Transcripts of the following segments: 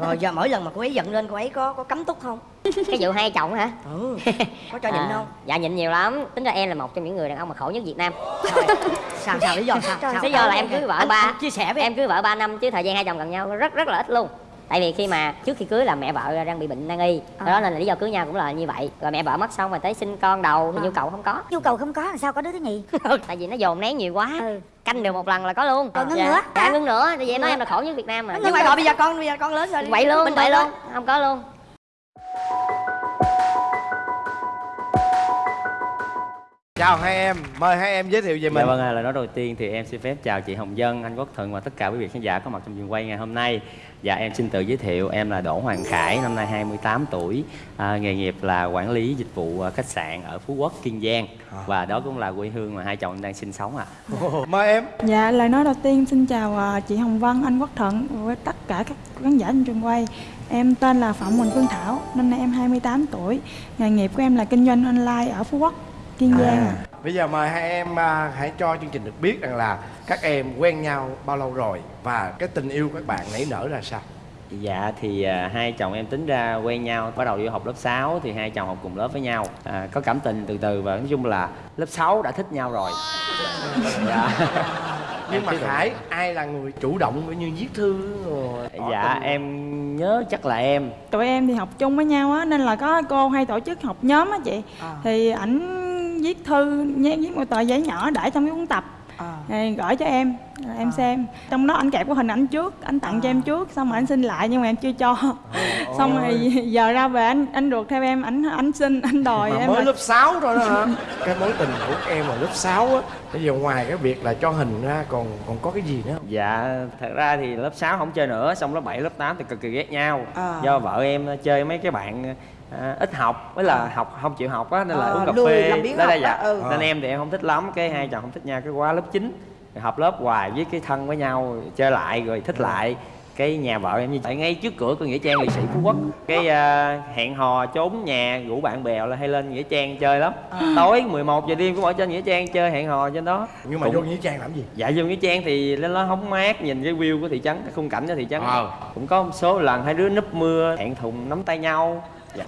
rồi giờ mỗi lần mà cô ấy giận lên cô ấy có có cấm túc không? Cái vụ hai chồng hả? Ừ có cho nhịn À, không? dạ nhịn nhiều lắm. Tính ra em là một trong những người đàn ông mà khổ nhất việt nam. Rồi, sao sao lý do sao, sao lý do là em cưới vợ ba. chia sẻ với em. Cưới vợ 3 năm chứ thời gian hai chồng gần nhau rất rất là ít luôn tại vì khi mà trước khi cưới là mẹ vợ đang bị bệnh nan y. À. đó nên là lý do cưới nhau cũng là như vậy. Rồi mẹ vợ mất xong rồi tới sinh con đầu thì À. nhu cầu không có. Nhu cầu không có làm sao có đứa thứ nhì? Tại vì nó dồn nén nhiều quá. Ừ. Canh được một lần là có luôn. Rồi ngưng dạ. nữa. dạ ngưng nữa. Tại vì em nói em là khổ nhất việt nam mà. Nhưng mà bây giờ con bây giờ con lớn rồi vậy luôn vậy luôn. không? Có luôn. Chào hai em mời hai em giới thiệu về Dạ mình. vâng, à, lời nói đầu tiên thì em xin phép chào chị Hồng Dân, anh Quốc Thuận và tất cả quý vị khán giả có mặt trong trường quay ngày hôm nay. Dạ em xin tự giới thiệu, em là Đỗ Hoàng Khải, năm nay 28 tuổi, à, nghề nghiệp là quản lý dịch vụ à, khách sạn ở Phú Quốc, Kiên Giang và đó cũng là quê hương mà hai chồng em đang sinh sống ạ. mời em Dạ, lời nói đầu tiên xin chào à, chị Hồng Vân, anh Quốc Thuận với tất cả các khán giả trên trường quay. Em tên là Phạm Quỳnh Phương Thảo, năm nay em 28 tuổi. Nghề nghiệp của em là kinh doanh online ở Phú Quốc, Kiên Giang. à, ạ. bây giờ mời hai em à, hãy cho chương trình được biết rằng là các em quen nhau bao lâu rồi và cái tình yêu các bạn nảy nở ra sao Dạ thì à, hai chồng em tính ra quen nhau bắt đầu vô học lớp 6 thì hai chồng học cùng lớp với nhau à, có cảm tình từ từ và nói chung là lớp 6 đã thích nhau rồi. Dạ. nhưng mà rồi. khải ai là người chủ động cũng như viết thư rồi Dạ tình? em nhớ chắc là em Tụi em thì học chung với nhau á, nên là có cô hay tổ chức học nhóm á chị. À. Thì ảnh viết thư, nhé, viết một tờ giấy nhỏ để trong cái cuốn tập. À. Rồi gửi cho em rồi em À. xem trong đó anh kẹp cái hình ảnh trước anh tặng cho em trước xong rồi anh xin lại nhưng mà em chưa cho xong rồi giờ ra về anh anh ruột theo em anh anh xin anh đòi mà em mới lại- lớp 6 thôi đó hả cái mối tình của em ở lớp 6 á bây giờ ngoài cái việc là cho hình ra còn còn có cái gì nữa không Dạ, thật ra thì lớp 6 không chơi nữa, xong lớp 7, lớp 8 thì cực kỳ ghét nhau. À. Do vợ em chơi mấy cái bạn à, ít học, với là học không chịu học á nên là À, uống cà phê. đó là dạ. ừ. Nên em thì em không thích lắm, cái hai chồng không thích nhau cái quá lớp 9 thì học lớp hoài với cái thân với nhau chơi lại rồi thích lại. Cái nhà vợ em như tại ngay trước cửa của nghĩa trang liệt sĩ phú quốc. Cái à, hẹn hò trốn nhà rủ bạn bè là hay lên nghĩa trang chơi lắm. Tối 11 giờ đêm cũng ở trên nghĩa trang chơi hẹn hò trên đó. Nhưng mà Cũng- vô nghĩa trang làm gì? Dạ vô nghĩa trang thì lên đó hóng mát nhìn cái view của thị trấn cái khung cảnh của thị trấn. Ờ. cũng có một số lần hai đứa núp mưa hẹn thùng nắm tay nhau dạ.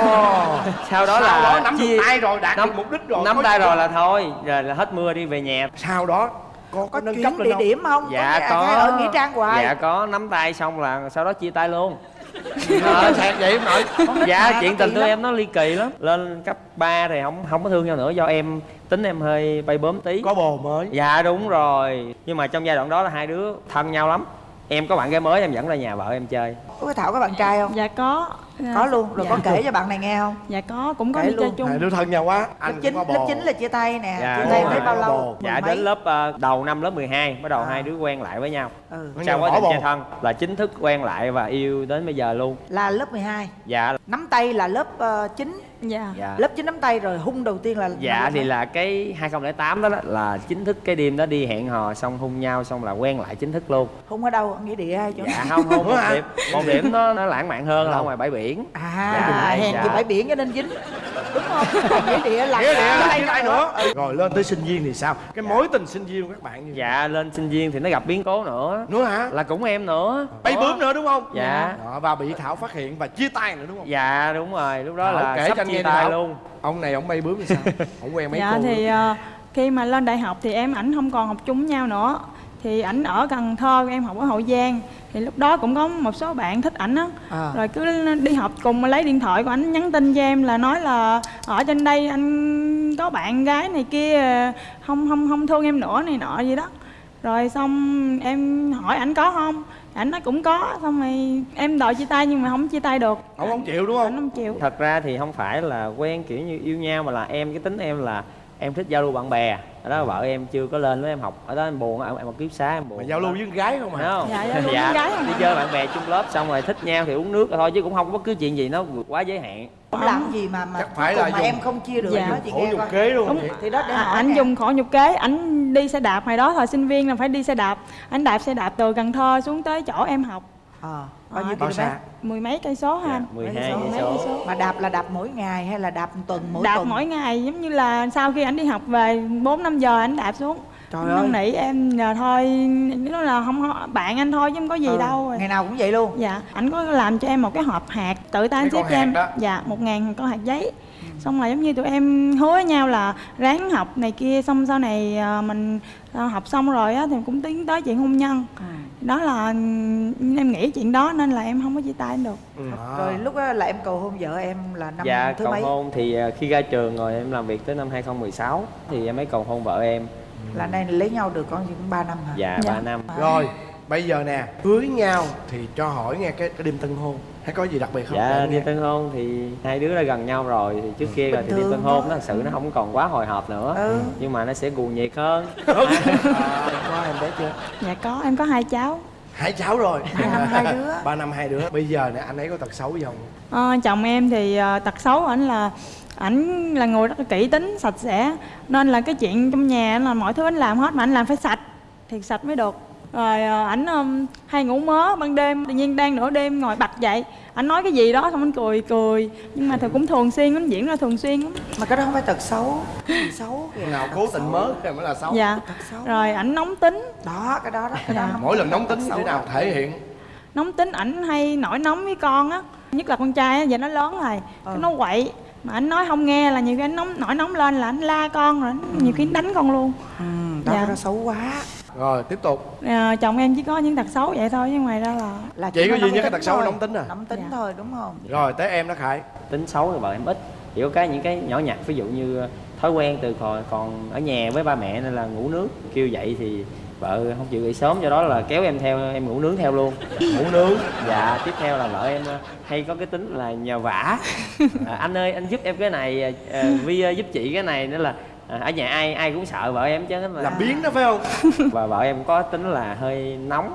Ồ. sau đó Sau là đó nắm chia- được tay rồi đạt nắm, được mục đích rồi nắm có tay rồi là thôi rồi là hết mưa đi về nhà. Sau đó có, có nâng cấp địa không? điểm không? Dạ có. hay ở nghĩa trang hoài. Dạ có nắm tay xong là sau đó chia tay luôn. Ờ, thiệt vậy không nội dạ chuyện tình lắm. em nó ly kỳ lắm. Lên cấp 3 thì không không có thương nhau nữa do em tính em hơi bay bướm tí. Có bồ mới. Dạ đúng rồi. Nhưng mà trong giai đoạn đó là hai đứa thân nhau lắm em có bạn gái mới em dẫn ra nhà vợ em chơi. Có cái thảo có bạn trai không? Dạ có. Có luôn. Rồi dạ. có kể cho bạn này nghe không? Dạ có. Cũng có Kể đi chơi luôn. chung. Hai đứa thân nhau quá. Lớp anh chín cũng có lớp chín là chia tay nè. Dạ, chia tay rồi, bao lâu? Dạ mấy? đến lớp ờ, đầu năm lớp 12 bắt đầu À. hai đứa quen lại với nhau. Ừ. Có sau quá trình chơi thân là chính thức quen lại và yêu đến bây giờ luôn. Là lớp 12 dạ. Nắm tay là lớp uh, 9 dạ. Dạ. Lớp 9 nắm tay rồi hung đầu tiên là dạ thì là cái 2008 đó, đó là chính thức cái đêm đó đi hẹn hò xong hôn nhau xong là quen lại chính thức luôn. Hung ở đâu? Nghĩa địa hay chỗ dạ không không một điểm một điểm nó nó lãng mạn hơn là ở ngoài bãi biển. À Dạ, hèn dạ. gì bãi biển cho nên dính đúng không? Còn nghĩa địa là nghĩa địa là nữa. rồi lên tới sinh viên thì sao? Cái mối tình sinh viên của các bạn như dạ lên sinh viên thì nó gặp biến cố nữa. Nữa hả? Là cũng em nữa. Bay bướm nữa đúng không? Dạ. Đó, và bị thảo phát hiện và chia tay nữa đúng không? Dạ đúng rồi lúc đó Thảo là kể sắp cho anh chia tay Thảo. luôn. Ông này ông bay bướm thì sao? Ông quen mấy dạ cô thì ờ, khi mà lên đại học thì em ảnh không còn học chung với nhau nữa. Thì ảnh ở Cần Thơ em học ở Hậu Giang. Thì lúc đó cũng có một số bạn thích ảnh á. À. rồi cứ đi học cùng lấy điện thoại của ảnh nhắn tin cho em là nói là ở trên đây anh có bạn gái này kia không không không thương em nữa này nọ gì đó. Rồi xong em hỏi ảnh có không ảnh nói cũng có xong rồi em đòi chia tay nhưng mà không chia tay được. Ông không chịu đúng ảnh không không chịu. Thật ra thì không phải là quen kiểu như yêu nhau mà là em cái tính em là em thích giao lưu bạn bè ở đó vợ em chưa có lên với em học ở đó em buồn em, em học ký xá em buồn mà giao lưu với con gái không Thấy à không? Dạ, giao lưu với gái không đi à. chơi bạn bè chung lớp xong rồi thích nhau thì uống nước thôi chứ cũng không có bất cứ chuyện gì nó vượt quá giới hạn Ông làm gì mà mà Chắc phải là mà dùng- em không chia được Dạ. chị khổ nghe coi kế luôn Đúng. vậy. thì đó để À, hỏi anh nè. dùng khổ nhục kế ảnh đi xe đạp hồi đó thời sinh viên là phải đi xe đạp anh đạp xe đạp từ cần thơ xuống tới chỗ em học Ờ, bao nhiêu km? mười mấy cây số ha? Dạ, anh 12 Mấy cây số. mà đạp là đạp mỗi ngày hay là đạp tuần mỗi đạp tuần? mỗi ngày giống như là sau khi ảnh đi học về 4 năm giờ ảnh đạp xuống. Trời Anh ơi. nỉ em nhờ thôi nó là không bạn anh thôi chứ không có gì Ừ, đâu. ngày nào cũng vậy luôn. Dạ anh có làm cho em một cái hộp hạt tự tay anh xếp cho em. đó. dạ một ngàn con hạt giấy xong rồi giống như tụi em hứa với nhau là ráng học này kia xong sau này à, mình à, học xong rồi á thì cũng tiến tới chuyện hôn nhân. Ừ. đó là em nghĩ chuyện đó nên là em không có chia tay em được. À. rồi lúc đó là em cầu hôn vợ em là năm dạ thứ cầu mấy? hôn thì à, khi ra trường rồi em làm việc tới năm 2016 thì em mới cầu hôn vợ em. Là nay lấy nhau được con cũng 3 năm hả? Dạ Dạ. 3 năm. Rồi bây giờ nè cưới nhau thì cho hỏi nghe cái, cái đêm tân hôn hay có gì đặc biệt không? Dạ nghe. tân hôn thì hai đứa đã gần nhau rồi. Thì trước kia rồi thì đi tân hôn nó thật sự nó không còn quá hồi hộp nữa. Ừ. nhưng mà nó sẽ cuồng nhiệt hơn. À, có em bé chưa? Dạ có em có hai cháu. Hai cháu rồi. Ba năm hai đứa. Ba năm hai đứa. Bây giờ nè anh ấy có tật xấu gì không? Ờ, chồng em thì ờ, tật xấu ảnh là ảnh là người rất là kỹ tính sạch sẽ. Nên là cái chuyện trong nhà là mọi thứ anh làm hết mà anh làm phải sạch. Thì sạch mới được rồi ờ, ảnh ừm, hay ngủ mớ ban đêm tự nhiên đang nửa đêm ngồi bật dậy. Ảnh nói cái gì đó xong anh cười cười. Nhưng mà thì cũng thường xuyên anh diễn ra thường xuyên lắm. Mà cái đó không phải tật xấu. Gì xấu kìa. Nào cố tình mớ thì mới là xấu. Dạ. Tật xấu. Rồi ảnh nóng tính. Đó cái đó đó cái đó Dạ. không mỗi lần nóng tật tính thế nào thể hiện? Nóng tính ảnh hay nổi nóng với con á. Nhất là con trai á giờ nó lớn rồi Ừ. nó quậy. Mà anh nói không nghe là nhiều khi anh nóng nổi nóng lên là anh la con rồi ảnh nhiều khi anh đánh con luôn. Ừ, đó Dạ. cái đó xấu quá rồi tiếp tục. À, chồng em chỉ có những tật xấu vậy thôi chứ ngoài ra là là Chỉ có duy nhất cái tật xấu là nóng tính à? nóng tính Dạ. thôi đúng không? Rồi tới em đó khải. Tính xấu thì vợ em ít. Chỉ có cái những cái nhỏ nhặt ví dụ như thói quen từ còn còn ở nhà với ba mẹ nên là ngủ nướng. Kêu dậy thì vợ không chịu dậy sớm do đó là kéo em theo em ngủ nướng theo luôn. Ngủ nướng? Dạ tiếp theo là vợ em ờ, hay có cái tính là nhờ vả. À, anh ơi anh giúp em cái này à, vi giúp chị cái này nữa là à, ở nhà ai ai cũng sợ vợ em chứ mà. Làm biến đó phải không? Và vợ em có tính là hơi nóng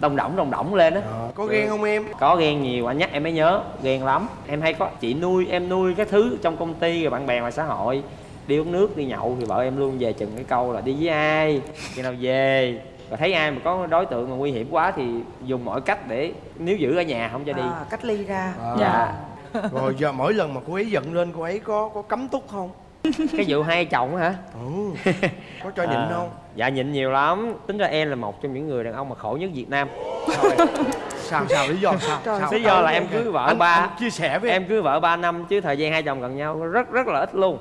đông đỏng đông đỏng lên á. Ờ, có ghen không em? Có ghen nhiều anh nhắc em mới nhớ ghen lắm. Em hay có chị nuôi em nuôi cái thứ trong công ty rồi bạn bè ngoài xã hội. Đi uống nước đi nhậu thì vợ em luôn về chừng cái câu là đi với ai khi nào về. Và thấy ai mà có đối tượng mà nguy hiểm quá thì dùng mọi cách để níu giữ ở nhà không cho đi. À, cách ly ra. À. dạ. Rồi giờ mỗi lần mà cô ấy giận lên cô ấy có có cấm túc không cái vụ hai chồng á hả? Ừ có cho nhịn À, không? dạ nhịn nhiều lắm. Tính ra em là một trong những người đàn ông mà khổ nhất việt nam. Sao sao lý do sao? Trời, sao lý do là em cưới vợ anh, ba. anh chia sẻ với em. Em cưới vợ 3 năm chứ thời gian hai chồng gần nhau rất rất là ít luôn.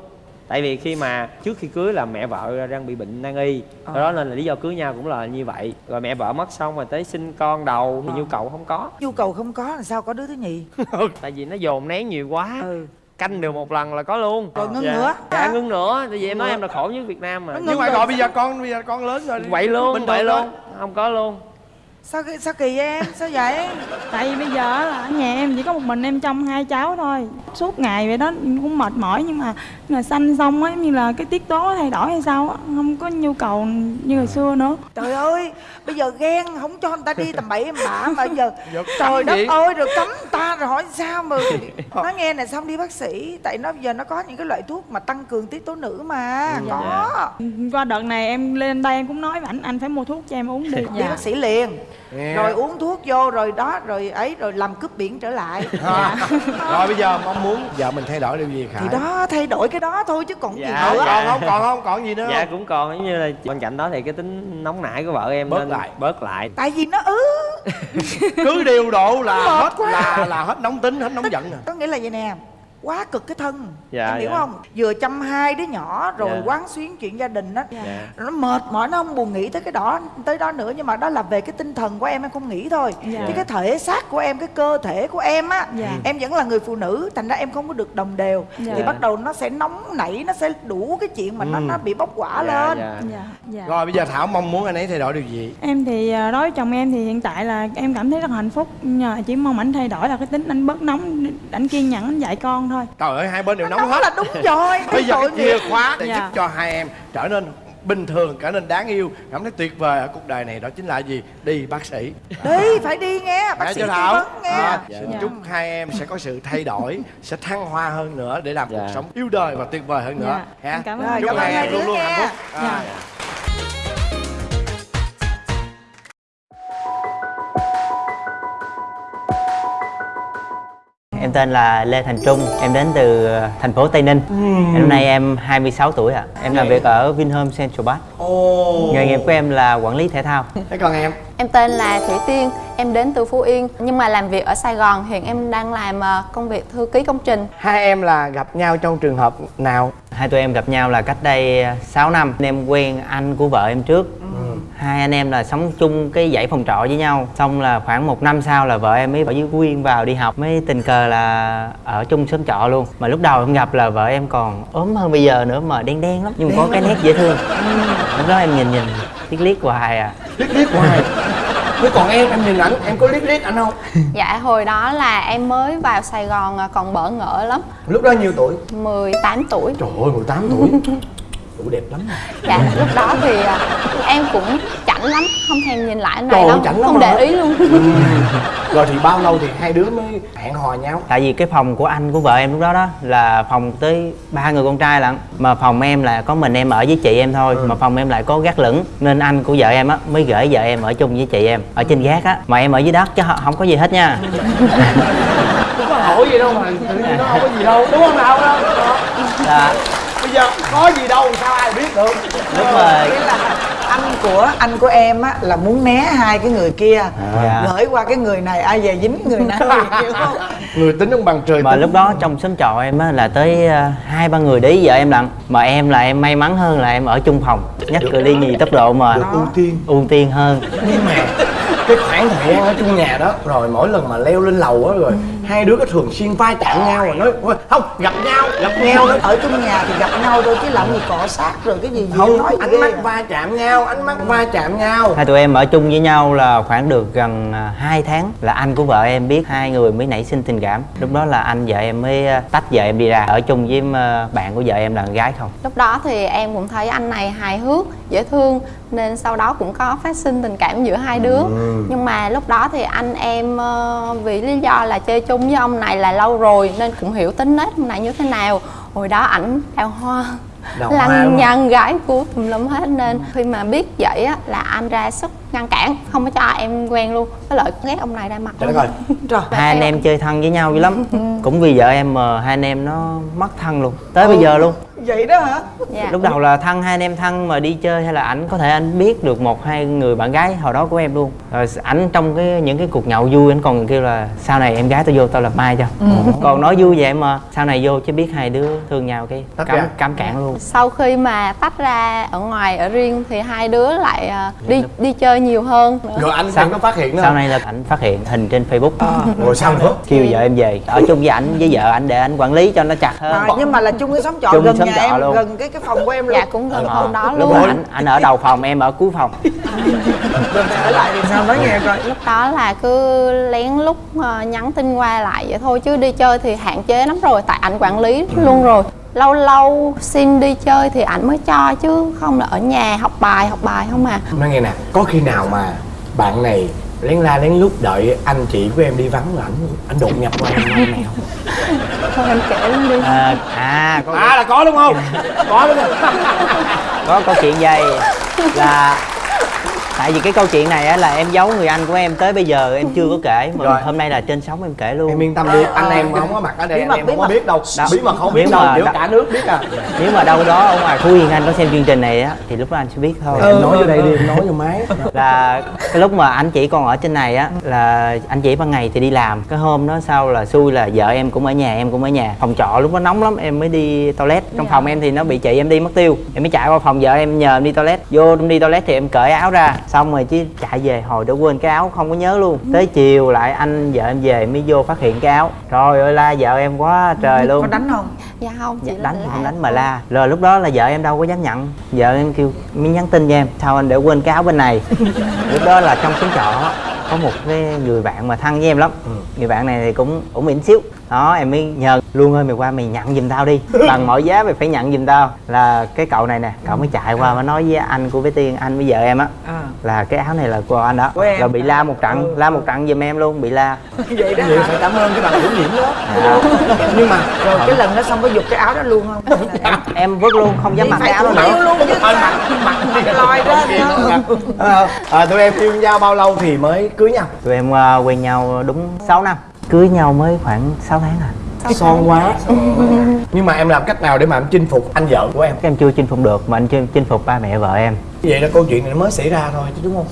Tại vì khi mà trước khi cưới là mẹ vợ đang bị bệnh nan y. Do đó nên là lý do cưới nhau cũng là như vậy. Rồi mẹ vợ mất xong rồi tới sinh con đầu thì Ờ. nhu cầu không có. Nhu cầu không có là sao có đứa thứ nhì? Tại vì nó dồn nén nhiều quá. Ừ canh được một lần là có luôn. Rồi ngưng dạ. nữa. dạ ngưng nữa. Tại vì em nói em là khổ nhất việt nam mà. Nhưng mà rồi. gọi bây giờ con bây giờ con lớn rồi. Vậy luôn vậy luôn. Không có luôn sao kỳ- sao kỳ em? Sao vậy? Tại vì bây giờ á là ở nhà em chỉ có một mình em trông hai cháu thôi. Suốt ngày vậy đó cũng mệt mỏi nhưng mà mà sanh xong á giống như là cái tiết tố thay đổi hay sao á không có nhu cầu như hồi xưa nữa. Trời ơi bây giờ ghen không cho người ta đi tầm bậy em bả mà giờ Giờ trời đất ơi rồi cấm ta rồi hỏi sao mà nó nghe này xong đi bác sĩ? Tại nó giờ nó có những cái loại thuốc mà tăng cường tiết tố nữ mà Ừ, có. qua đợt này em lên đây em cũng nói với ảnh anh phải mua thuốc cho em uống đi. Đi bác sĩ liền Nghe. rồi uống thuốc vô rồi đó rồi ấy rồi làm cướp biển trở lại À. rồi bây giờ mong muốn vợ mình thay đổi điều gì khải thì đó thay đổi cái đó thôi chứ còn gì Dạ, nữa còn không còn không còn gì nữa dạ không cũng còn giống như là bên cạnh đó thì cái tính nóng nảy của vợ em Bớt nên lại. bớt lại tại vì nó ứ cứ điều độ là hết quá. là là hết nóng tính hết nóng giận nè có nghĩa là vậy nè quá cực cái thân Dạ, em hiểu dạ. không vừa chăm hai đứa nhỏ rồi Dạ. quán xuyến chuyện gia đình á dạ nó mệt mỏi nó không buồn nghĩ tới cái đó tới đó nữa nhưng mà đó là về cái tinh thần của em em không nghĩ thôi Dạ. chứ cái thể xác của em cái cơ thể của em á Dạ. em vẫn là người phụ nữ thành ra em không có được đồng đều Dạ. thì bắt đầu nó sẽ nóng nảy nó sẽ đủ cái chuyện mà nó Ừ. nó bị bốc quả Dạ, lên dạ. dạ dạ rồi bây giờ thảo mong muốn anh ấy thay đổi điều gì em thì à, đối với chồng em thì hiện tại là em cảm thấy rất hạnh phúc nhưng mà chỉ mong ảnh thay đổi là cái tính anh bớt nóng ảnh kiên nhẫn anh dạy con thôi trời ơi hai bên đều nóng nó hết. là đúng rồi bây giờ cái chìa khóa để Dạ. giúp cho hai em trở nên bình thường trở nên đáng yêu. Cảm thấy tuyệt vời ở cuộc đời này đó chính là gì? Đi bác sĩ. Đi phải đi nghe. Bác Nghe sĩ thảo? vấn nghe. À, Dạ. xin Dạ. chúc hai em sẽ có sự thay đổi sẽ thăng hoa hơn nữa để làm Dạ. cuộc sống yêu đời và tuyệt vời hơn nữa. Dạ. ha cảm ơn chúc hai em luôn luôn hạnh phúc. Dạ. Em tên là Lê Thành Trung, em đến từ ờ, thành phố Tây Ninh. Năm nay em 26 tuổi ạ. Em làm việc ở Vinhome Central Park. ồ Nghề nghiệp của em là quản lý thể thao. thế còn em Em tên là Thủy Tiên, em đến từ Phú Yên nhưng mà làm việc ở Sài Gòn. Hiện em đang làm ờ, công việc thư ký công trình. hai em là gặp nhau trong trường hợp nào Hai tụi em gặp nhau là cách đây 6 năm. Em quen anh của vợ em trước. Hai anh em là sống chung cái dãy phòng trọ với nhau. Xong là khoảng một năm sau là vợ em mới ở dưới Phú Yên vào đi học. Mới tình cờ là ở chung xóm trọ luôn. Mà lúc đầu em gặp là vợ em còn ốm hơn bây giờ nữa mà đen đen lắm. Nhưng mà có cái nét dễ thương. Lúc đó em nhìn nhìn liếc liếc hoài à. liếc liếc hoài thế còn em em nhìn ảnh em có liếc liếc ảnh không Dạ hồi đó là em mới vào Sài Gòn ờ, còn bỡ ngỡ lắm, lúc đó nhiêu tuổi 18 tuổi. trời ơi 18 tuổi tuổi đẹp lắm Dạ lúc đó thì ờ, em cũng chảnh lắm, không thèm nhìn lại anh này đâu, không hả? để ý luôn. rồi thì bao lâu thì hai đứa mới hẹn hò nhau? Tại vì cái phòng của anh của vợ em lúc đó đó là phòng tới ba người con trai lận Mà phòng em là có mình em ở với chị em thôi Mà phòng em lại có gác lửng Nên anh của vợ em á mới gửi vợ em ở chung với chị em Ở trên gác á Mà em ở dưới đất chứ không có gì hết nha. Không có hỏi gì đâu mà tự nhiên nó không có gì đâu đúng không nào? Đâu Là giờ có gì đâu sao ai biết được? Mà Nghĩa là anh của anh của em á là muốn né hai cái người kia. Dạ. gửi qua cái người này ai về dính người này hiểu không? Người tính ông bằng trời mà tính. lúc đó trong xóm trọ em á là tới ờ, hai ba người để ý vợ em lận Mà em là em may mắn hơn là em ở chung phòng. Nhắc cự ly nhì tốc độ mà. Được ưu tiên. Ưu tiên hơn. Nhưng mà cái khoảng thời gian ở chung nhà đó rồi mỗi lần mà leo lên lầu á rồi hai đứa có thường xuyên vai chạm nhau rồi nói "Ôi, không gặp nhau gặp nhau đó. Ở trong nhà thì gặp nhau thôi chứ làm gì cọ sát rồi cái gì gì không nói ánh mắt va chạm nhau ánh mắt va chạm nhau. Hai tụi em ở chung với nhau là khoảng được gần 2 tháng Là anh của vợ em biết hai người mới nảy sinh tình cảm. Lúc đó là anh vợ em mới ờ, tách vợ em đi ra. Ở chung với bạn của vợ em là con gái không? Lúc đó thì em cũng thấy anh này hài hước, dễ thương nên sau đó cũng có phát sinh tình cảm giữa hai đứa. Nhưng mà lúc đó thì anh em ờ, vì lý do là chơi chung với ông này là lâu rồi nên cũng hiểu tính nết ông này như thế nào. Hồi đó ảnh đào hoa Đào lăng nhăng gái cú tùm lum hết. Nên khi mà biết vậy á là anh ra sức ngăn cản không có cho em quen luôn. Với lại ghét ông này ra mặt trời Trời. Hai anh em chơi thân với nhau dữ lắm. Cũng vì vợ em mà hai anh em nó mất thân luôn. Tới bây giờ luôn vậy đó hả? Dạ. Lúc đầu là thân hai anh em thân mà đi chơi hay là ảnh có thể anh biết được một hai người bạn gái hồi đó của em luôn. Rồi ảnh trong cái những cái cuộc nhậu vui anh còn kêu là sau này em gái tôi vô tao làm mai cho? Còn nói vui vậy mà sau này vô chứ biết hai đứa thương nhau cái cắm, ra. cắm cản luôn. Sau khi mà tách ra ở ngoài ở riêng thì hai đứa lại à, đi đi chơi nhiều hơn nữa. Rồi anh Sao- có phát hiện nữa Sau này là ảnh phát hiện hình trên Facebook. Rồi sao nữa? Kêu vợ em về. Ở chung với ảnh với vợ ảnh để anh quản lý cho nó chặt hơn. À, nhưng mà là chung cái xóm trọ Chung gần xóm nhà trọ em luôn. gần cái cái phòng của em luôn. dạ cũng gần Ờ, phòng đó Lúc luôn. đó ảnh ảnh ở đầu phòng em ở cuối phòng. Rồi ở lại thì sao nói nghe coi lúc đó là cứ lén lút ờ, nhắn tin qua lại vậy thôi chứ đi chơi thì hạn chế lắm rồi tại ảnh quản lý luôn rồi. Lâu lâu xin đi chơi thì ảnh mới cho chứ không là ở nhà học bài học bài không à. Nói nghe nè có khi nào mà bạn này lén la lén lút đợi anh chị của em đi vắng rồi ảnh ảnh đột nhập qua. Em này không thôi em kể luôn đi. À, à có, à là có đúng không? Có đúng không có câu chuyện vậy là tại vì cái câu chuyện này á là em giấu người anh của em tới bây giờ em chưa có kể. Mà Rồi. hôm nay là trên sóng em kể luôn. Em yên tâm đi anh em không có mặt ở đây Bí mật, em bí không có biết đâu. Đó. bí mật không biết đâu giữa cả nước biết à. Nếu mà đâu đó ở ngoài Phú Yên anh có xem chương trình này á thì lúc đó anh sẽ biết thôi. Em nói vô đây đi em nói vô máy. Là cái lúc mà anh chỉ còn ở trên này á là anh chỉ ban ngày thì đi làm. Cái hôm đó sau là xui là vợ em cũng ở nhà em cũng ở nhà. Phòng trọ lúc đó nóng lắm em mới đi toilet. Trong phòng em thì nó bị chị em đi mất tiêu. Em mới chạy qua phòng vợ em nhờ em đi toilet. Vô đi toilet thì em cởi áo ra xong rồi chứ chạy về hồi đã quên cái áo không có nhớ luôn. Tới chiều lại anh vợ em về mới vô phát hiện cái áo. Trời ơi la vợ em quá trời luôn. có đánh không? Dạ không chỉ Dạ, là đánh thì không đánh mà la. Rồi lúc đó là vợ em đâu có dám nhận. Vợ em kêu mới nhắn tin cho em. Sao anh để quên cái áo bên này? Lúc đó là trong xóm trọ có một cái người bạn mà thân với em lắm. Người bạn này thì cũng ổn ỉn xíu đó em mới nhờ luôn ơi mày qua mày nhận giùm tao đi. Bằng mọi giá mày phải nhận giùm tao. Là cái cậu này nè cậu mới chạy qua mới nói với anh của bé tiên anh với vợ em á. À. Là cái áo này là của anh đó. Của em. rồi bị la một trận la một trận giùm em luôn bị la. Vậy đó vậy hả? phải cảm ơn cái bạn chủ nhiệm đó. À, nhưng mà rồi cái lần đó xong có giục cái áo đó luôn không? Em, em vứt luôn không dám mặc cái áo đó nữa. luôn chứ mặt đi. Lòi ra à, tụi em yêu nhau bao lâu thì mới cưới nhau? Tụi em ờ, quen nhau đúng 6 năm cưới nhau mới khoảng 6 tháng à. Son quá. Nhưng mà em làm cách nào để mà em chinh phục anh vợ của em? Các em chưa chinh phục được mà anh chưa chinh phục ba mẹ vợ em. Vậy là câu chuyện này nó mới xảy ra thôi chứ đúng không?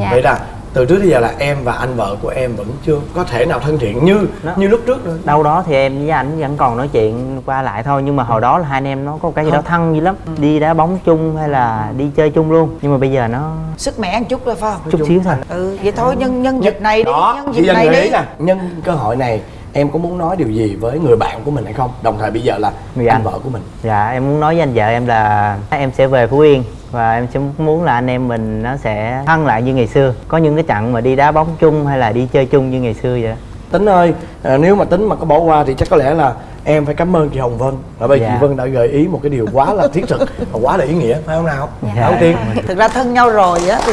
Dạ. vậy là từ trước đến giờ là em và anh vợ của em vẫn chưa có thể nào thân thiện như Đó. như lúc trước nữa. Đâu đó thì em với anh vẫn còn nói chuyện qua lại thôi nhưng mà hồi đó là hai anh em nó có cái gì đó thân dữ lắm. Đi đá bóng chung hay là đi chơi chung luôn. Nhưng mà bây giờ nó sức mẻ một chút thôi phải không? Chút xíu thôi. ừ vậy thôi nhân nhân dịp này đi đó nhân dịp này đi. nè. Nhân cơ hội này em có muốn nói điều gì với người bạn của mình hay không? Đồng thời bây giờ là Người anh anh. vợ của mình. Dạ em muốn nói với anh vợ em là em sẽ về phú yên và em sẽ muốn là anh em mình nó sẽ thân lại như ngày xưa có những cái trận mà đi đá bóng chung hay là đi chơi chung như ngày xưa vậy tính ơi à, nếu mà tính mà có bỏ qua thì chắc có lẽ là em phải cảm ơn chị hồng vân và bây Dạ. chị vân đã gợi ý một cái điều quá là thiết thực và quá là ý nghĩa phải không nào Dạ. đầu tiên thực ra thân nhau rồi á thì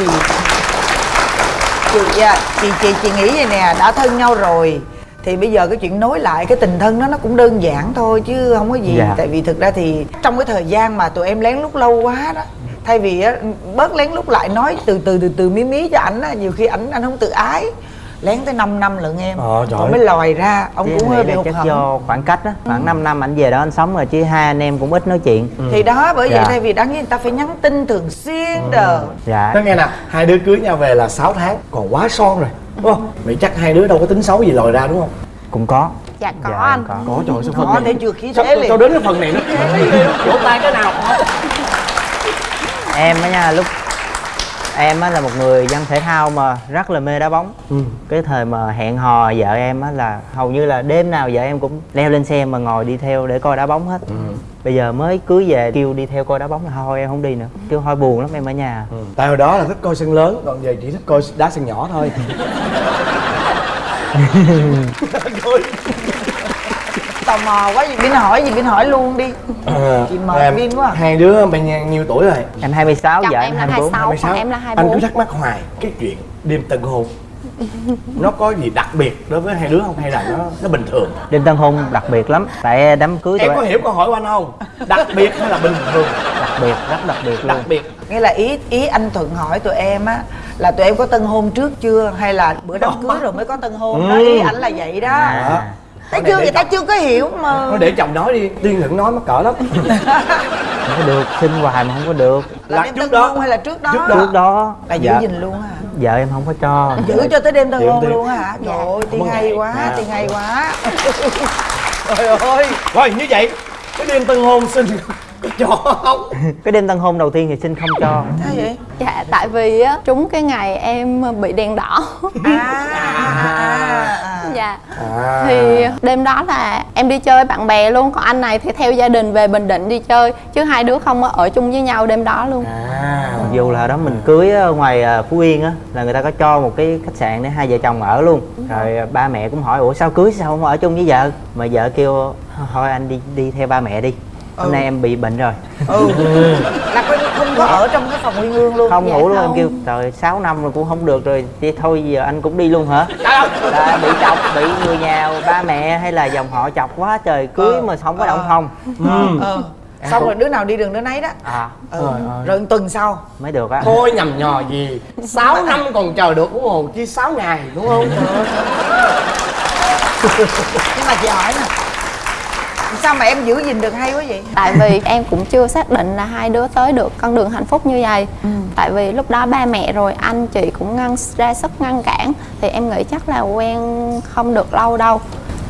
chị, à, chị chị chị nghĩ vậy nè đã thân nhau rồi thì bây giờ cái chuyện nối lại cái tình thân đó nó cũng đơn giản thôi chứ không có gì Dạ. tại vì thực ra thì trong cái thời gian mà tụi em lén lút lâu quá đó thay vì á, bớt lén lút lại nói từ từ từ từ mí mí cho ảnh á nhiều khi ảnh anh không tự ái. Lén tới 5 năm lận em. Ờ, trời. rồi mới lòi ra ông Chứ cũng hơi nghĩ bị hụt hẫng. do khoảng cách á khoảng 5 năm anh về đó anh sống rồi chứ hai anh em cũng ít nói chuyện. Thì đó bởi vậy Dạ. thay vì đáng nhiên người ta phải nhắn tin thường xuyên đồ dạ. Nói nghe nè hai đứa cưới nhau về là 6 tháng còn quá son rồi. Đúng không vậy chắc hai đứa đâu có tính xấu gì lòi ra đúng không? Cũng có. Dạ có Dạ, anh. có. có trời sao phần này để chưa khí sao, thế liền. sao đến cái phần này nó vỗ tay cái nào em á nha lúc em á là một người dân thể thao mà rất là mê đá bóng Ừ. cái thời mà hẹn hò vợ em á là hầu như là đêm nào vợ em cũng leo lên xe mà ngồi đi theo để coi đá bóng hết Ừ. bây giờ mới cưới về kêu đi theo coi đá bóng là thôi em không đi nữa kêu thôi buồn lắm em ở nhà Ừ. tại hồi đó là thích coi sân lớn còn giờ chỉ thích coi đá sân nhỏ thôi tò mò quá gì bin hỏi gì bin hỏi luôn đi. À, Chị mời Vin quá. à. hai đứa bên nhau nhiêu tuổi rồi? Em 26 Chồng vợ em em là 24 26, còn em là anh 24 cứ thắc mắc hoài cái chuyện đêm tân hôn nó có gì đặc biệt đối với hai đứa không? Hay là nó nó bình thường? Đêm tân hôn đặc biệt lắm tại đám cưới em có hiểu câu hỏi của anh không? Đặc biệt hay là bình thường? Đặc biệt rất đặc biệt luôn. đặc biệt. Nghĩa là ý ý anh thuận hỏi tụi em á là tụi em có tân hôn trước chưa? Hay là bữa đám cưới rồi mới có tân hôn đó? Ừ. ý ảnh là vậy đó. À, thấy chưa? người ta chưa có hiểu mà. Nó để chồng nói đi tiên đừng nói mắc cỡ lắm. Không có được xin hoài mà không có được. Là là đêm trước đó. hôn hay là trước đó? Trước đó. trước đó. Là giữ vợ, gìn luôn hả? Vợ em không có cho. Giữ cho tới đêm tân hôn luôn hả? Trời ơi tiên hay quá À. tiên hay quá. Trời ơi. Rồi như vậy cái đêm tân hôn xin cho không cái đêm tân hôn đầu tiên thì xin không cho. Sao vậy? Dạ tại vì á trúng cái ngày em bị đèn đỏ. À, à, dạ. À. Thì đêm đó là em đi chơi với bạn bè luôn còn anh này thì theo gia đình về bình định đi chơi chứ hai đứa không có ở chung với nhau đêm đó luôn. À. Mặc dù là đó mình cưới ở ngoài à, phú yên á là người ta có cho một cái khách sạn để hai vợ chồng ở luôn. Rồi à, ba mẹ cũng hỏi ủa sao cưới sao không ở chung với vợ? Mà vợ kêu thôi anh đi đi theo ba mẹ đi hôm Ừ. nay em bị bệnh rồi. Ừ. Là coi như không có ở trong cái phòng nguyên hương luôn. Không Dạ ngủ luôn em không. kêu trời 6 năm rồi cũng không được rồi thì thôi giờ anh cũng đi luôn hả? Là bị chọc bị người nhà ba mẹ hay là dòng họ chọc quá trời cưới Ờ, mà không có động ờ. phòng. Ờ. Xong rồi đứa nào đi đường đứa nấy đó. À. Ừ. Ơi. rồi một tuần sau. Mới được á. Thôi nhầm nhò gì? 6 năm còn chờ được đúng không chứ 6 ngày đúng không? Nhưng mà chị hỏi nè sao mà em giữ gìn được hay quá vậy? Tại vì em cũng chưa xác định là hai đứa tới được con đường hạnh phúc như vậy. Tại vì lúc đó ba mẹ rồi anh chị cũng ngăn ra sức ngăn cản. Thì em nghĩ chắc là quen không được lâu đâu.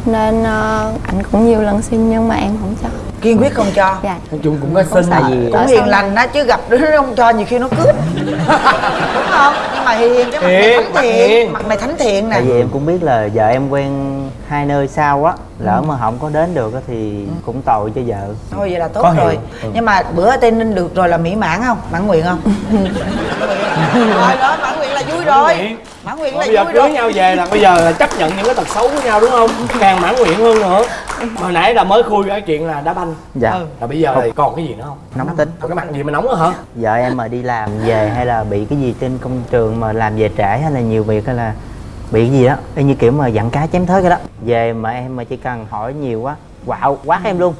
Nên ờ, anh cũng nhiều lần xin nhưng mà em không cho kiên quyết không cho. Dạ. Nói chung cũng có xin tại vì cũng hiền lành á chứ gặp đứa không cho nhiều khi nó cướp. Đúng không? Nhưng mà hiền cái mặt này thánh thiện. mặt này thánh thiện nè. Tại vì em cũng biết là vợ em quen hai nơi sau á lỡ mà không có đến được á thì cũng tội cho vợ. Thôi vậy là tốt Có rồi. Ừ. nhưng mà bữa ở tây ninh được rồi là mỹ mãn không? Mãn nguyện không? Rồi đó mãn nguyện là vui rồi. Mãn nguyện. Là bây giờ vui cưới rồi nhau về là bây giờ là chấp nhận những cái tật xấu của nhau đúng không? Càng mãn nguyện hơn nữa. mà hồi nãy là mới khui cái chuyện là đá banh. Dạ. Ừ. là bây giờ thì còn cái gì nữa không? Nóng tính. Còn cái mặt gì mà nóng nữa hả? Vợ em mà đi làm về hay là bị cái gì trên công trường mà làm về trễ hay là nhiều việc hay là bị cái gì đó y như kiểu mà dặn cá chém thớt cái đó. Về mà em mà chỉ cần hỏi nhiều quá quạo quát em luôn.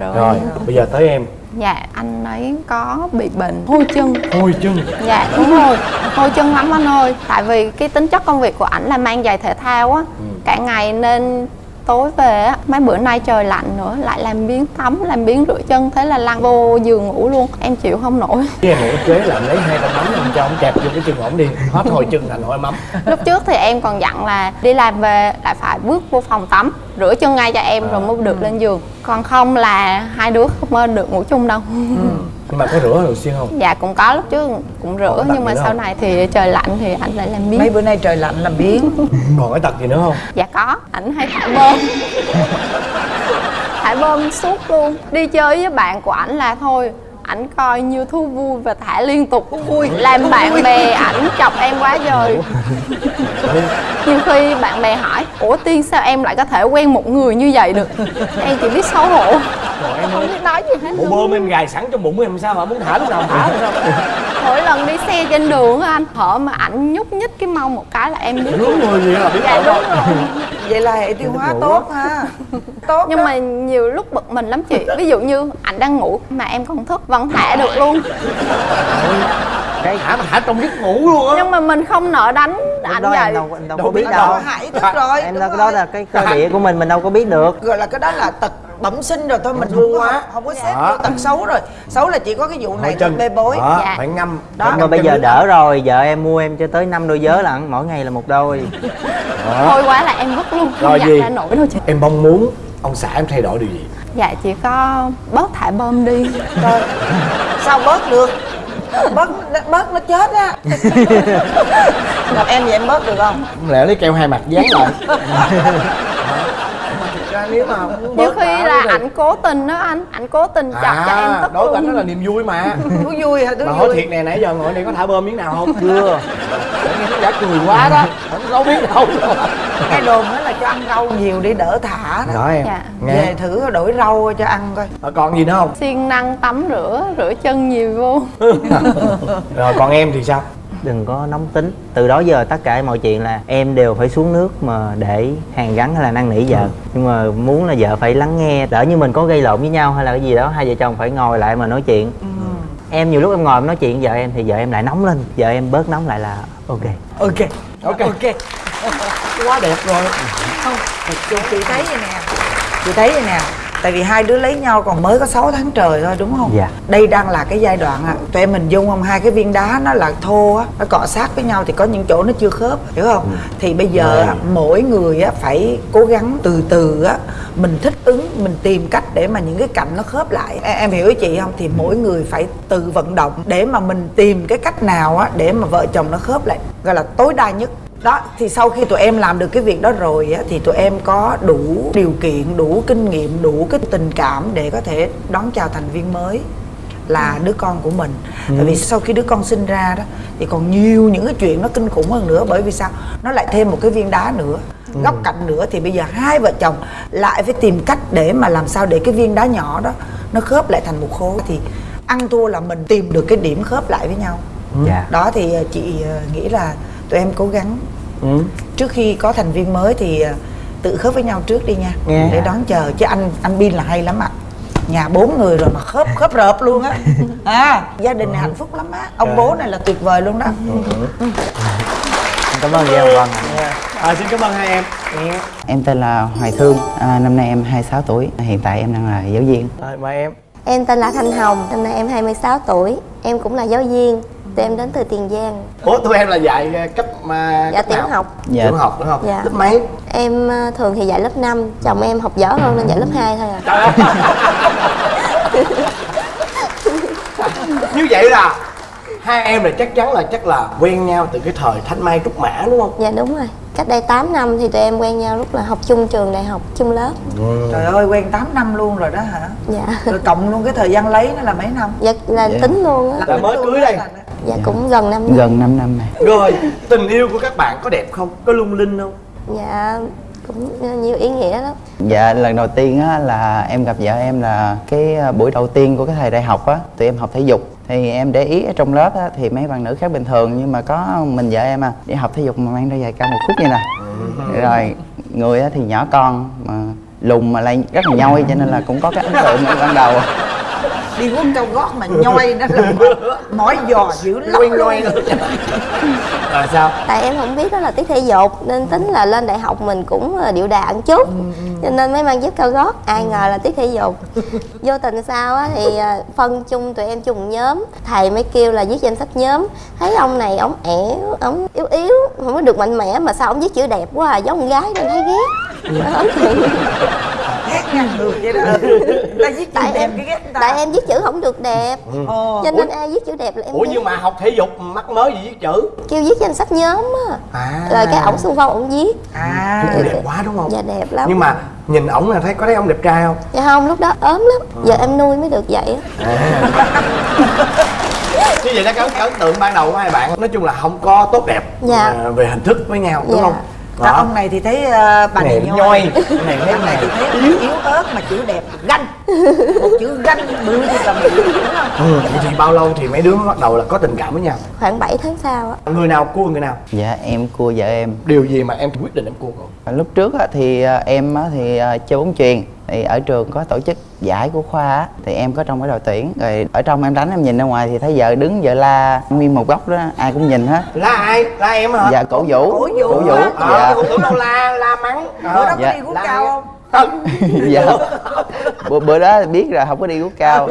Rồi, rồi bây giờ tới em. Dạ anh ấy có bị bệnh. Hôi chân. Hôi chân. Dạ đúng rồi. Hôi chân lắm anh ơi. Tại vì cái tính chất công việc của ảnh là mang giày thể thao á. Cả ngày nên tối về á mấy bữa nay trời lạnh nữa lại làm biến tắm làm biến rửa chân thế là lăn vô giường ngủ luôn em chịu không nổi. Em cái kế là em lấy hai con mắm em cho ông kẹp vô cái chân ổng đi hết hồi chân thành hồi mắm. Lúc trước thì em còn dặn là đi làm về lại phải bước vô phòng tắm rửa chân ngay cho em rồi mới được lên giường. Còn không là hai đứa không được ngủ chung đâu. Nhưng mà có rửa thường xuyên không? Dạ cũng có lúc trước cũng rửa Còn nhưng mà sau không? này thì trời lạnh thì anh lại làm biến mấy bữa nay trời lạnh làm biến còn cái tật gì nữa không? Dạ có. Ảnh hay thải bơm. Thải bơm suốt luôn. Đi chơi với bạn của ảnh là thôi ảnh coi như thú vui và thả liên tục. Vui làm bạn bè ảnh chọc em quá trời. Nhiều khi bạn bè hỏi ủa tiên sao em lại có thể quen một người như vậy được? Em chỉ biết xấu hổ. Không biết nói gì hết bộ bơm em gài sẵn trong bụng em sao mà muốn thả lúc nào thả sao mỗi lần đi xe trên đường á anh hở mà ảnh nhúc nhích cái mông một cái là em biết. Đúng người gì là biết dạ rồi đúng rồi vậy là hệ tiêu hóa tốt ha. Tốt nhưng đó. mà nhiều lúc bực mình lắm chị. Ví dụ như ảnh đang ngủ mà em còn thức vẫn thả được luôn. Cái thả mà thả trong giấc ngủ luôn á. Nhưng mà mình không nợ đánh ảnh đó vậy. em đâu, em đâu, Đâu có biết đâu. Đó, hại thức rồi em đâu cái rồi. đó là cái cơ địa của mình mình đâu có biết được. Gọi là cái đó là tật bẩm sinh rồi thôi mình có quá. không có xếp Đó. vô tật xấu rồi. Xấu là chỉ có cái vụ này chân bê bối. Đó, Dạ. phải ngâm. Đó. nhưng mà bây giờ đỡ rồi vợ em mua em cho tới năm đôi vớ lận mỗi ngày là một đôi. Thôi quá là em vứt luôn Rồi không gì? nổi đâu chị. Em mong muốn ông xã em thay đổi điều gì? Dạ chỉ có bớt thả bơm đi. Rồi. Sao bớt được? Bớt bớt nó chết á. Gặp em vậy em bớt được không? Không lẽ lấy keo hai mặt dán lại nếu mà nhiều khi là thì- ảnh cố tình đó anh ảnh cố tình chọc cho em à tức đối với anh đó là niềm vui mà. Thú vui hả? Thú mà hỏi thiệt nè nãy giờ ngồi đây có thả bơm miếng nào không? Chưa. Giả cười quá đó. Không đâu biết đâu. Cái đồn đó là cho ăn rau nhiều đi đỡ thả đó. Em Dạ. nghe. Về thử đổi rau cho ăn coi. Ờ, còn gì nữa không? Siêng năng tắm rửa rửa chân nhiều vô. Rồi còn em thì sao đừng có nóng tính. Từ đó giờ tất cả mọi chuyện là em đều phải xuống nước mà để hàn gắn hay là năn nỉ vợ. Nhưng mà muốn là vợ phải lắng nghe đỡ như mình có gây lộn với nhau hay là cái gì đó hai vợ chồng phải ngồi lại mà nói chuyện. Em nhiều lúc em ngồi em nói chuyện với vợ em thì vợ em lại nóng lên vợ em bớt nóng lại là ok. Ok. Ok. ok. Quá đẹp rồi. Không chị, chị thấy vậy nè. Chị thấy vậy nè tại vì hai đứa lấy nhau còn mới có 6 tháng trời thôi đúng không? Dạ. đây đang là cái giai đoạn à tụi em mình dung không? Hai cái viên đá nó là thô á nó cọ sát với nhau thì có những chỗ nó chưa khớp hiểu không? Thì bây giờ á, mỗi người á phải cố gắng từ từ á mình thích ứng mình tìm cách để mà những cái cạnh nó khớp lại. Em, em hiểu ý chị không? Thì mỗi người phải tự vận động để mà mình tìm cái cách nào á để mà vợ chồng nó khớp lại gọi là tối đa nhất đó thì sau khi tụi em làm được cái việc đó rồi á thì tụi em có đủ điều kiện đủ kinh nghiệm đủ cái tình cảm để có thể đón chào thành viên mới là đứa con của mình. Tại vì sau khi đứa con sinh ra đó thì còn nhiều những cái chuyện nó kinh khủng hơn nữa. Bởi vì sao? Nó lại thêm một cái viên đá nữa góc cạnh nữa. Thì bây giờ hai vợ chồng lại phải tìm cách để mà làm sao để cái viên đá nhỏ đó nó khớp lại thành một khối. Thì ăn thua là mình tìm được cái điểm khớp lại với nhau. Dạ đó thì ờ, chị ờ, nghĩ là tụi em cố gắng. Ừ. trước khi có thành viên mới thì ờ, tự khớp với nhau trước đi nha. Nghe. để đón chờ. Chứ anh anh bin là hay lắm ạ. Nhà bốn người rồi mà khớp khớp rợp luôn á. À gia đình này hạnh phúc lắm á. Ông bố này là tuyệt vời luôn đó. Cảm ơn Hồng Vân ạ. à, xin cảm ơn hai em. Em tên là Hoài Thương, à, năm nay em 26 tuổi, hiện tại em đang là giáo viên. rồi mời em. Em tên là Thanh Hồng, năm nay em 26 tuổi. Em cũng là giáo viên Tụi em đến từ Tiền Giang. Ủa tụi em là dạy ờ, cấp mà Dạ cấp tiểu nào? học. Dạ. tiểu học đúng không Dạ. lớp mấy? Em ờ, thường thì dạy lớp 5 Chồng em học dở hơn nên dạy lớp 2 thôi à. Trời ơi. như vậy là hai em là chắc chắn là chắc là quen nhau từ cái thời thanh mai trúc mã đúng không? Dạ đúng rồi. Cách đây 8 năm thì tụi em quen nhau lúc là học chung trường đại học, chung lớp. Trời ơi quen 8 năm luôn rồi đó hả? Dạ. Rồi cộng luôn cái thời gian lấy nó là mấy năm? Dạ là tính luôn á. Là mới cưới đây Dạ. Cũng gần năm năm Gần 5 năm này. rồi tình yêu của các bạn có đẹp không? Có lung linh không? Dạ cũng nhiều ý nghĩa lắm. Dạ, lần đầu tiên á, là em gặp vợ em là cái à, buổi đầu tiên của cái thời đại học á, tụi em học thể dục. Thì em để ý ở trong lớp á, thì mấy bạn nữ khác bình thường nhưng mà có mình vợ em à, đi học thể dục mà mang đôi giày cao một phút như nè. Rồi người á, thì nhỏ con mà lùn mà lại rất là nhoi cho nên là cũng có cái ấn tượng ban đầu đi quấn cao gót mà nhoi đó là mỏi- giò dữ lắm luôn. rồi sao? Tại em không biết đó là tiết thể dục nên tính là lên đại học mình cũng ờ, điệu đà một chút. Cho nên mới mang dép cao gót. Ai ngờ là tiết thể dục. Vô tình sao á thì ờ, phân chung tụi em chung nhóm. Thầy mới kêu là viết danh sách nhóm. Thấy ông này ông ẻo ông yếu yếu không có được mạnh mẽ mà sao ông viết chữ đẹp quá à giống con gái nên thấy ghét. Đó, vậy đó người ta viết tại đẹp em cái ghét người ta. tại em viết chữ không được đẹp. Ồ. cho nên ai viết chữ đẹp là em ủa viết. nhưng mà học thể dục mắc mới gì viết chữ. Kêu viết danh sách nhóm á. À. Rồi cái ổng xung phong ổng viết. À. Chữ đẹp quá đúng không? Dạ đẹp lắm. Nhưng mà nhìn ổng là thấy có thấy ông đẹp trai không? Dạ không lúc đó ốm lắm. Giờ em nuôi mới được vậy á. Như vậy đó cái ấn tượng ban đầu của hai bạn nói chung là không có tốt đẹp Dạ. à, về hình thức với nhau đúng Dạ. không Còn ông này thì thấy uh, bà này Này nhoi. này thấy Ông này thì thấy yếu ớt mà chữ đẹp ganh. Một chữ ganh bự thì cầm đúng không? Ừ. vậy thì bao lâu thì mấy đứa mới bắt đầu là có tình cảm với nhau? Khoảng 7 tháng sau á. Người nào cua người nào? Dạ em cua vợ em. Điều gì mà em quyết định em cua cậu? Lúc trước á, thì à, em á, thì à, chơi bóng chuyền thì ở trường có tổ chức giải của khoa á, thì em có trong cái đội tuyển. Rồi ở trong em đánh em nhìn ra ngoài thì thấy vợ đứng vợ la nguyên một góc đó ai cũng nhìn hết. Là ai? Là em hả? Dạ cổ vũ. Cổ vũ. cổ vũ. À, ờ dạ. Tôi tưởng đâu la? La mắng. Bữa đó có Dạ. đi La cao không Không. dạ. Bữa, bữa đó biết rồi không có đi gút cao.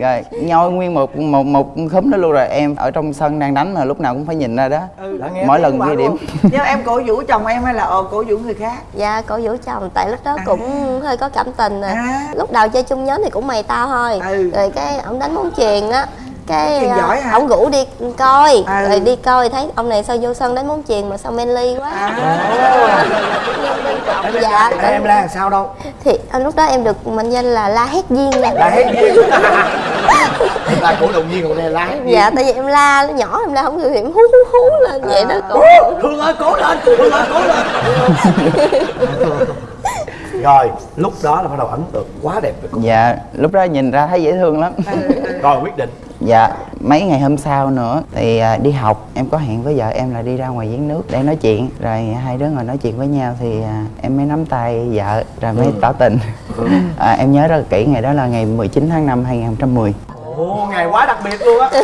Rồi nhoi nguyên một một một khúm đó luôn rồi. Em ở trong sân đang đánh mà lúc nào cũng phải nhìn ra đó. Đã nghe mỗi lần ghi điểm. nhưng em cổ vũ chồng em hay là ờ, cổ vũ người khác? Dạ cổ vũ chồng. Tại lúc đó cũng hơi có cảm tình À. lúc đầu chơi chung nhóm thì cũng mày tao thôi. Ừ. rồi cái ổng đánh bóng chuyền á cái Chuyền à, giỏi hả? ổng rủ đi coi. Ừ. rồi đi coi thấy ông này sao vô sân đánh bóng chuyền mà sao manly quá. À. Em dạ. em la làm sao đâu? Thì à, lúc đó em được mệnh danh là la hét viên nè. La hết viên là cổ động viên còn đây la viên dạ tại vì em la nhỏ em la không em hú hú hú lên vậy đó. Cổ Thương ơi cố lên Thương ơi cố lên Rồi lúc đó là bắt đầu ấn tượng quá đẹp cô dạ lúc đó nhìn ra thấy dễ thương lắm. Rồi quyết định. Dạ mấy ngày hôm sau nữa thì à, đi học. Em có hẹn với vợ em là đi ra ngoài giếng nước để nói chuyện. Rồi hai đứa ngồi nói chuyện với nhau thì à, em mới nắm tay vợ rồi mới tỏ tình. À, em nhớ rất là kỹ ngày đó là ngày 19 tháng 5 2010 Ồ ngày quá đặc biệt luôn á.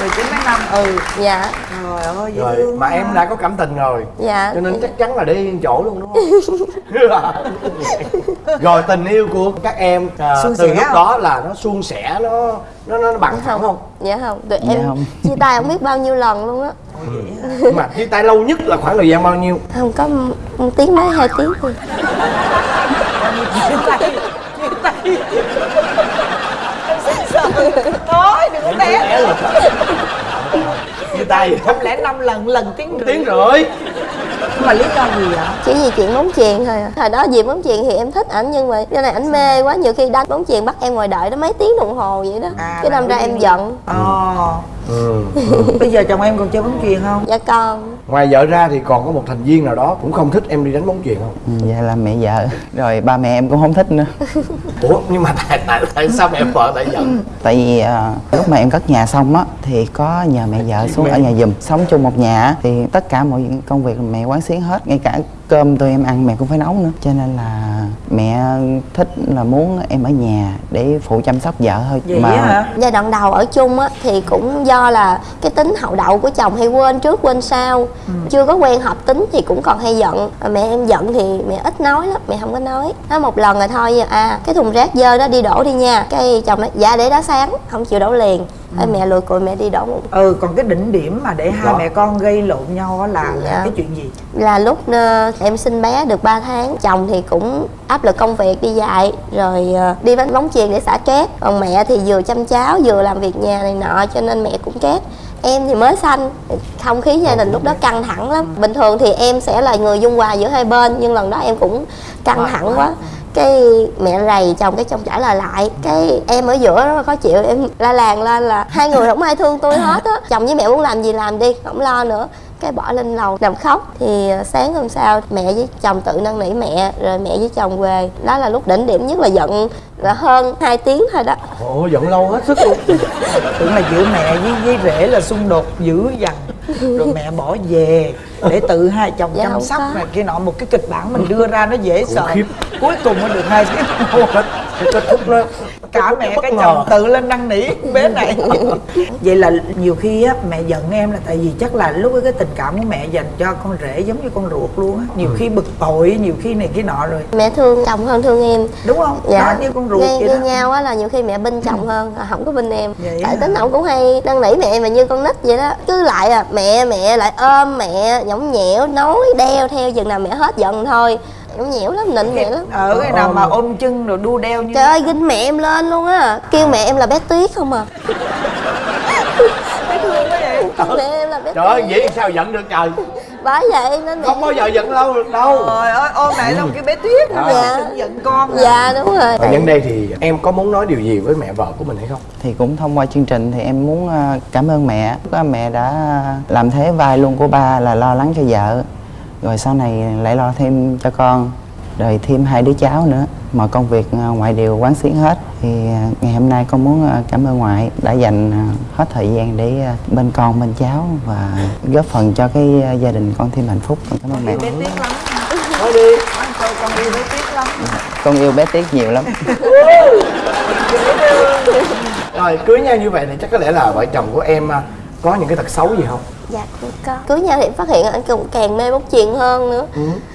19 tháng 5 ừ dạ. Trời ơi dễ Rồi thương mà em đã có cảm tình rồi. Dạ. Cho nên chắc chắn là để yên chỗ luôn đúng không? rồi tình yêu của các em à, từ lúc không? đó là nó suôn sẻ nó nó nó bằng thẳng không? dạ không. Tụi Dạ em không. chia tay không biết bao nhiêu lần luôn á. Mà chia tay lâu nhất là khoảng thời gian bao nhiêu? không có một tiếng mấy hai tiếng thôi thôi đừng có té. chia tay. Không lẽ năm lần lần tiếng rưỡi? tiếng rưỡi. Mà lý do gì vậy? Chỉ vì chuyện bóng chuyền thôi à. hồi đó vì bóng chuyền thì em thích ảnh nhưng mà cái này ảnh mê quá. Nhiều khi đánh bóng chuyền bắt em ngồi đợi nó mấy tiếng đồng hồ vậy đó. À, cái đâm ra em giận. Ờ ừ. bây giờ chồng em còn chơi bóng chuyền không? Dạ con ngoài vợ ra thì còn có một thành viên nào đó cũng không thích em đi đánh bóng chuyền không? Ừ, dạ là mẹ vợ. Rồi ba mẹ em cũng không thích nữa. Ủa nhưng mà tại tại, tại sao mẹ vợ lại giận? Tại vì à, lúc mà em cất nhà xong á thì có nhờ mẹ vợ xuống ở nhà giùm. Sống chung một nhà á, thì tất cả mọi công việc mẹ quán xuyến hết ngay cả cơm tụi em ăn mẹ cũng phải nấu nữa. Cho nên là mẹ thích là muốn em ở nhà để phụ chăm sóc vợ thôi. Vậy hả? Giai đoạn đầu ở chung á thì cũng do là cái tính hậu đậu của chồng hay quên trước quên sau. Chưa có quen hợp tính thì cũng còn hay giận. Mà mẹ em giận thì mẹ ít nói lắm mẹ không có nói. Nói một lần rồi thôi à cái thùng rác dơ đó đi đổ đi nha. Cái chồng nói dạ để đó sáng không chịu đổ liền Ê, mẹ lùi cùi mẹ đi đổ một ừ còn cái đỉnh điểm mà để hai Đó. mẹ con gây lộn nhau á là, là Dạ. cái chuyện gì? Là lúc ờ, em sinh bé được 3 tháng chồng thì cũng áp lực công việc đi dạy rồi ờ, đi đánh bóng chuyền để xả stress. Còn mẹ thì vừa chăm cháu vừa làm việc nhà này nọ cho nên mẹ cũng stress. Em thì mới sanh không khí gia đình lúc đó căng thẳng lắm. Bình thường thì em sẽ là người dung hòa giữa hai bên nhưng lần đó em cũng căng thẳng quá cái mẹ rầy chồng, cái chồng trả lời lại, cái em ở giữa rất là khó chịu, em la làng lên là hai người không ai thương tôi hết á. Chồng với mẹ muốn làm gì làm đi, không lo nữa. Cái bỏ lên lầu nằm khóc. Thì ờ, sáng hôm sau mẹ với chồng tự năn nỉ mẹ, rồi mẹ với chồng về. Đó là lúc đỉnh điểm nhất, là giận là hơn 2 tiếng thôi đó. Ồ giận lâu hết sức luôn. Tưởng là giữa mẹ với với rể là xung đột dữ dằn. Rồi mẹ bỏ về để tự hai chồng Dạ, chăm sóc này kia nọ một cái kịch bản mình đưa ra nó dễ sợ. cuối cùng nó được hai tiếng kết thúc nó cả mẹ cái chồng tự lên năn nỉ bé này. Vậy là nhiều khi á mẹ giận em là tại vì chắc là lúc ấy cái tình cảm của mẹ dành cho con rể giống như con ruột luôn á. Nhiều khi bực bội nhiều khi này kia nọ rồi. Mẹ thương chồng hơn thương em. Đúng không? Dạ. Đó như con ruột Nghe, vậy như đó. nhau á là nhiều khi mẹ binh chồng hơn không có binh em. Vậy tại tính ổng cũng hay năn nỉ mẹ mà như con nít vậy đó. Cứ lại à mẹ mẹ lại ôm mẹ nhõng nhẽo nói đeo theo chừng nào mẹ hết giận thôi nhõng nhẽo lắm nịnh mẹ lắm. ở cái nào mà ôm chân rồi đu đeo như trời ơi ginh mẹ em lên luôn á. Kêu mẹ em là bé tuyết không à. Mẹ em là bé trời ơi vậy sao giận được trời? Bởi vậy nên mẹ không bao giờ giận lâu được đâu. Trời ơi ôm mẹ xong cái bé tuyết Dạ. đừng giận con dạ đúng rồi. Và nhân đây thì em có muốn nói điều gì với mẹ vợ của mình hay không? Thì cũng thông qua chương trình thì em muốn ờ, cảm ơn mẹ. Có mẹ đã làm thế vai luôn của ba là lo lắng cho vợ rồi sau này lại lo thêm cho con rồi thêm hai đứa cháu nữa. Mọi công việc ờ, ngoại đều quán xuyến hết thì ờ, ngày hôm nay con muốn ờ, cảm ơn ngoại đã dành hết thời gian để bên con bên cháu và góp phần cho cái gia đình con thêm hạnh phúc. Con cảm ơn mẹ. Bé tuyết lắm. Nói đi. Con yêu bé tuyết lắm. Con yêu bé tiếc nhiều lắm. Rồi cưới nhau như vậy thì chắc có lẽ là vợ chồng của em có những cái tật xấu gì không Dạ cũng có. Cưới nhau thì phát hiện anh cũng càng mê bóng chuyền hơn nữa.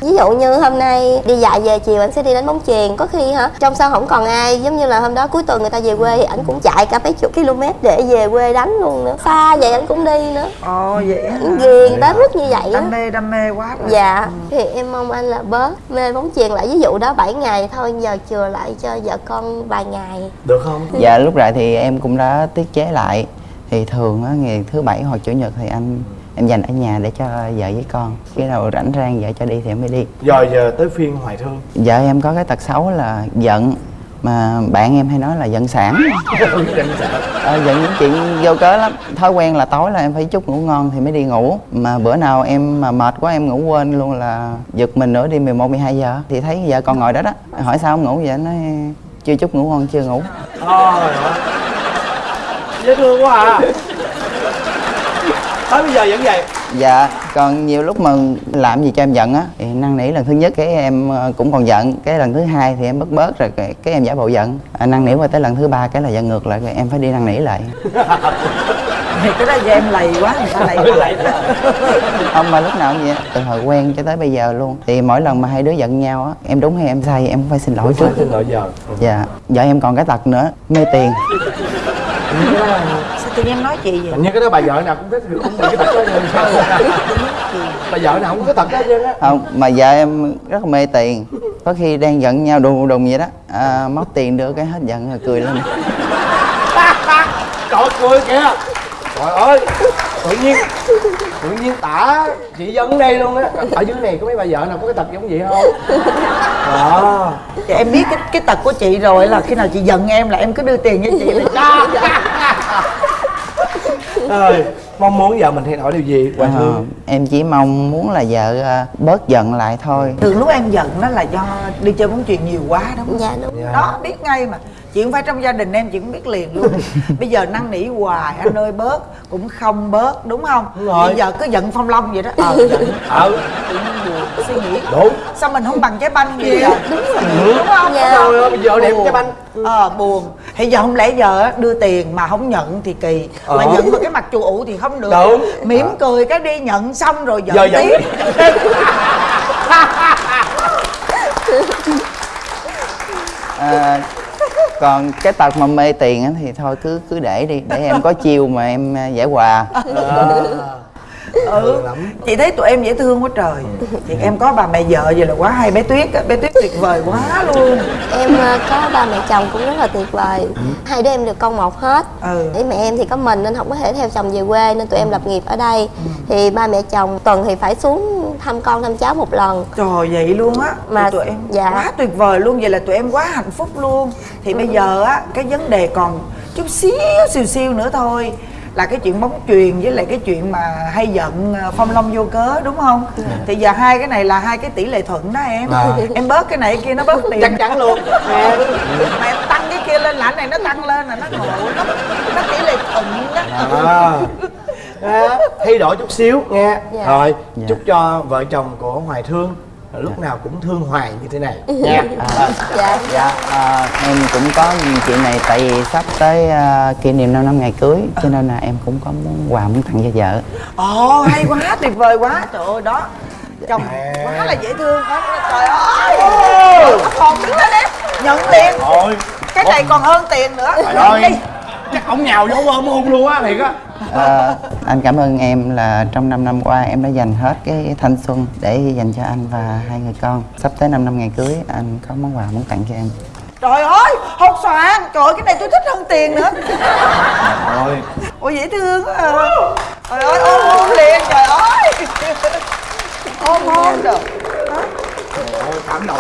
Ví dụ như hôm nay đi dạy về chiều anh sẽ đi đánh bóng chuyền. Có khi hả trong sân không còn ai. Giống như là hôm đó cuối tuần người ta về quê thì anh cũng chạy cả mấy chục km để về quê đánh luôn nữa. Xa vậy anh cũng đi nữa. Ồ vậy hả? Anh ghiền tới mức như vậy á. Đam mê đam mê quá rồi. Dạ. Thì em mong anh là bớt mê bóng chuyền lại. Ví dụ đó 7 ngày thôi giờ chừa lại cho vợ con vài ngày. Được không? Dạ lúc lại thì em cũng đã tiết chế lại Thì thường á, ngày thứ bảy hoặc chủ nhật thì anh em dành ở nhà để cho vợ với con. Khi nào rảnh rang vợ cho đi thì em mới đi. Rồi giờ tới phiên hoài thương. Vợ em có cái tật xấu là giận. Mà bạn em hay nói là giận sản ờ, Giận những chuyện vô cớ lắm. Thói quen là tối là em phải chút ngủ ngon thì mới đi ngủ. Mà bữa nào em mà mệt quá em ngủ quên luôn là Giật mình nữa đi 11, 12 giờ. Thì thấy vợ con ngồi đó đó Hỏi sao không ngủ vậy? Nói chưa chút ngủ ngon chưa ngủ. Ơi dễ thương quá à. Tới bây giờ vẫn vậy? Dạ, còn nhiều lúc mà làm gì cho em giận á Thì năn nỉ lần thứ nhất cái em ờ, cũng còn giận Cái lần thứ hai thì em bớt bớt rồi cái, cái em giả bộ giận. À, Năn nỉ qua tới lần thứ ba cái là giận ngược lại rồi em phải đi năn nỉ lại. Cái đó do em lầy quá người ta lầy lại Không mà lúc nào cũng vậy Từ hồi quen cho tới bây giờ luôn. Thì mỗi lần mà hai đứa giận nhau á Em đúng hay em sai em cũng phải xin lỗi trước. xin lỗi giờ. Dạ, vợ em còn cái tật nữa Mê tiền sao tự nhiên em nói chị vậy? Như cái đó bà vợ nào cũng thích cũng bị cái tật đó rồi sao bà vợ nào cũng có tật đó hết trơn á Không, mà vợ em rất là mê tiền. Có khi đang giận nhau đùng đùng vậy đó. À, Móc tiền đưa cái hết giận rồi cười lên. Trời ơi, cười kìa trời ơi tự nhiên tự nhiên tả chị dân đây luôn á. Ở dưới này có mấy bà vợ nào có cái tật giống vậy không? Đó Thì em biết cái cái tật của chị rồi là khi nào chị giận em là em cứ đưa tiền cho chị là ơi mong muốn vợ mình thay đổi điều gì Ờ, thương? em chỉ mong muốn là vợ ờ, bớt giận lại thôi. Thường lúc em giận đó là do đi chơi bóng chuyền nhiều quá đúng không? Dạ đúng. Đó biết ngay mà chị không phải trong gia đình em chị cũng biết liền luôn. Bây giờ năn nỉ hoài anh ơi bớt cũng không bớt đúng không? Đúng rồi. bây giờ cứ giận phong long vậy đó. Ờ giận. Ờ tự nhiên buồn suy nghĩ. Đúng. Sao mình không bằng trái banh vậy? Giờ đúng rồi đúng không? Dạ. rồi ơi vợ đẹp cái banh. Ờ buồn. Thì giờ không lẽ giờ á, đưa tiền mà không nhận thì kỳ. Mà Ờ. nhận mà cái mặt chù ụ thì không được. Đúng. mỉm cười cái đi nhận xong rồi giận giờ giận. tiếp. À, còn cái tật mà mê tiền thì thôi cứ cứ để đi, để em có chiêu mà em à, giải hòa. À ừ. Chị thấy tụi em dễ thương quá trời. Thì em có bà mẹ vợ vậy là quá hay bé tuyết á bé tuyết tuyệt vời quá luôn. Em ờ, có ba mẹ chồng cũng rất là tuyệt vời. Hai đứa em được con một hết. Ừ. Để mẹ em thì có mình nên không có thể theo chồng về quê Nên tụi em lập nghiệp ở đây. Thì ba mẹ chồng tuần thì phải xuống thăm con thăm cháu một lần. Trời vậy luôn á. Mà- tụi em dạ. quá tuyệt vời luôn vậy là tụi em quá hạnh phúc luôn. Thì bây giờ á cái vấn đề còn chút xíu xìu xiu nữa thôi là cái chuyện bóng truyền với lại cái chuyện mà hay giận ờ, phong long vô cớ đúng không thì giờ hai cái này là hai cái tỷ lệ thuận đó em À. em bớt cái này cái kia nó bớt tiền chắc chắn luôn Nè, mà em tăng cái kia lên là cái này nó tăng lên là nó ngộ nó nó tỷ lệ thuận đó à. à, thay đổi chút xíu nghe Dạ. rồi Dạ. chúc cho vợ chồng của hoài thương lúc nào cũng thương hoài như thế này. Nha À, dạ. Dạ. À, em cũng có chuyện này tại vì sắp tới à, kỷ niệm 5 năm ngày cưới cho nên là em cũng có muốn quà muốn tặng cho vợ. Ồ hay quá tuyệt vời quá. Trời ơi đó. Chồng quá là dễ thương quá trời ơi. Còn đứng lên đi nhận tiền. Cái này còn hơn tiền nữa. Trời Nhận ơi. Đi. Chắc ông nhào vô ôm hôn luôn á thiệt á. À, anh cảm ơn em là trong 5 năm qua em đã dành hết cái thanh xuân để dành cho anh và hai người con. Sắp tới 5 năm ngày cưới anh có món quà muốn tặng cho em. trời ơi hột xoàn trời ơi cái này tôi thích hơn tiền nữa. Rồi ôi dễ thương quá à. trời ơi ôm hôn liền trời ơi. Ôm hôn rồi cảm động